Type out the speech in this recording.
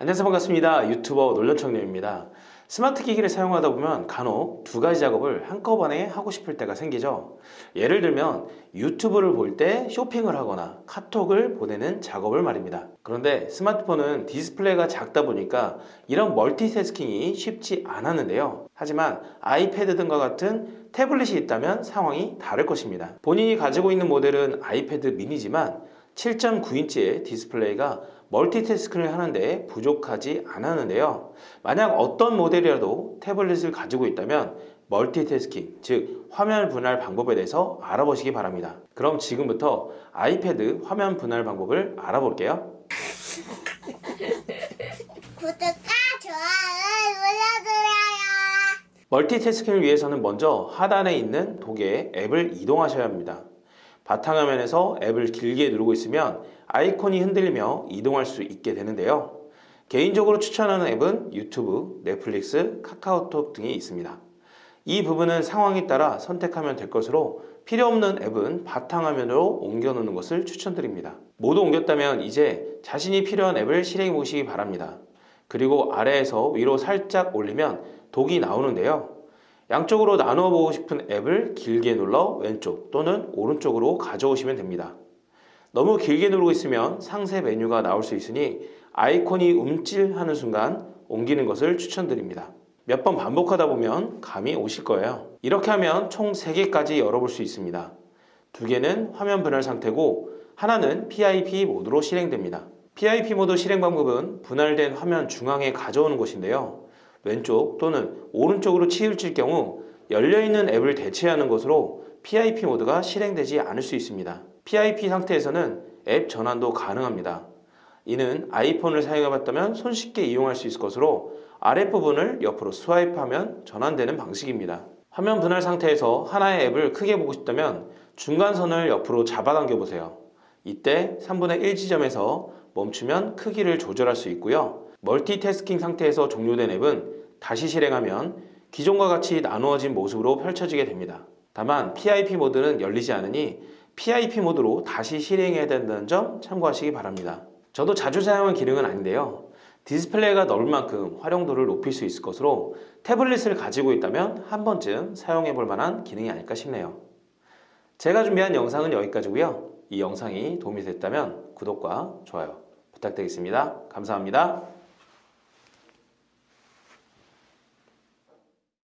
안녕하세요. 반갑습니다. 유튜버 놀련청년입니다. 스마트 기기를 사용하다 보면 간혹 두 가지 작업을 한꺼번에 하고 싶을 때가 생기죠. 예를 들면 유튜브를 볼 때 쇼핑을 하거나 카톡을 보내는 작업을 말입니다. 그런데 스마트폰은 디스플레이가 작다 보니까 이런 멀티태스킹이 쉽지 않았는데요. 하지만 아이패드 등과 같은 태블릿이 있다면 상황이 다를 것입니다. 본인이 가지고 있는 모델은 아이패드 미니지만 7.9인치의 디스플레이가 멀티태스킹을 하는데 부족하지 않았는데요. 만약 어떤 모델이라도 태블릿을 가지고 있다면 멀티태스킹, 즉 화면 분할 방법에 대해서 알아보시기 바랍니다. 그럼 지금부터 아이패드 화면 분할 방법을 알아볼게요. 구독과 좋아요 눌러주세요. 멀티태스킹을 위해서는 먼저 하단에 있는 도구에 앱을 이동하셔야 합니다. 바탕화면에서 앱을 길게 누르고 있으면 아이콘이 흔들리며 이동할 수 있게 되는데요. 개인적으로 추천하는 앱은 유튜브, 넷플릭스, 카카오톡 등이 있습니다. 이 부분은 상황에 따라 선택하면 될 것으로 필요 없는 앱은 바탕화면으로 옮겨놓는 것을 추천드립니다. 모두 옮겼다면 이제 자신이 필요한 앱을 실행해 보시기 바랍니다. 그리고 아래에서 위로 살짝 올리면 독이 나오는데요. 양쪽으로 나누어 보고 싶은 앱을 길게 눌러 왼쪽 또는 오른쪽으로 가져오시면 됩니다. 너무 길게 누르고 있으면 상세 메뉴가 나올 수 있으니 아이콘이 움찔하는 순간 옮기는 것을 추천드립니다. 몇 번 반복하다 보면 감이 오실 거예요. 이렇게 하면 총 3개까지 열어볼 수 있습니다. 두 개는 화면 분할 상태고 하나는 PIP 모드로 실행됩니다. PIP 모드 실행 방법은 분할된 화면 중앙에 가져오는 것인데요. 왼쪽 또는 오른쪽으로 치우칠 경우 열려있는 앱을 대체하는 것으로 PIP 모드가 실행되지 않을 수 있습니다. PIP 상태에서는 앱 전환도 가능합니다. 이는 아이폰을 사용해봤다면 손쉽게 이용할 수 있을 것으로 아랫부분을 옆으로 스와이프하면 전환되는 방식입니다. 화면 분할 상태에서 하나의 앱을 크게 보고 싶다면 중간선을 옆으로 잡아당겨 보세요. 이때 3분의 1 지점에서 멈추면 크기를 조절할 수 있고요. 멀티태스킹 상태에서 종료된 앱은 다시 실행하면 기존과 같이 나누어진 모습으로 펼쳐지게 됩니다. 다만 PIP 모드는 열리지 않으니 PIP 모드로 다시 실행해야 된다는 점 참고하시기 바랍니다. 저도 자주 사용한 기능은 아닌데요. 디스플레이가 넓은 만큼 활용도를 높일 수 있을 것으로 태블릿을 가지고 있다면 한 번쯤 사용해 볼 만한 기능이 아닐까 싶네요. 제가 준비한 영상은 여기까지고요. 이 영상이 도움이 됐다면 구독과 좋아요 부탁드리겠습니다. 감사합니다.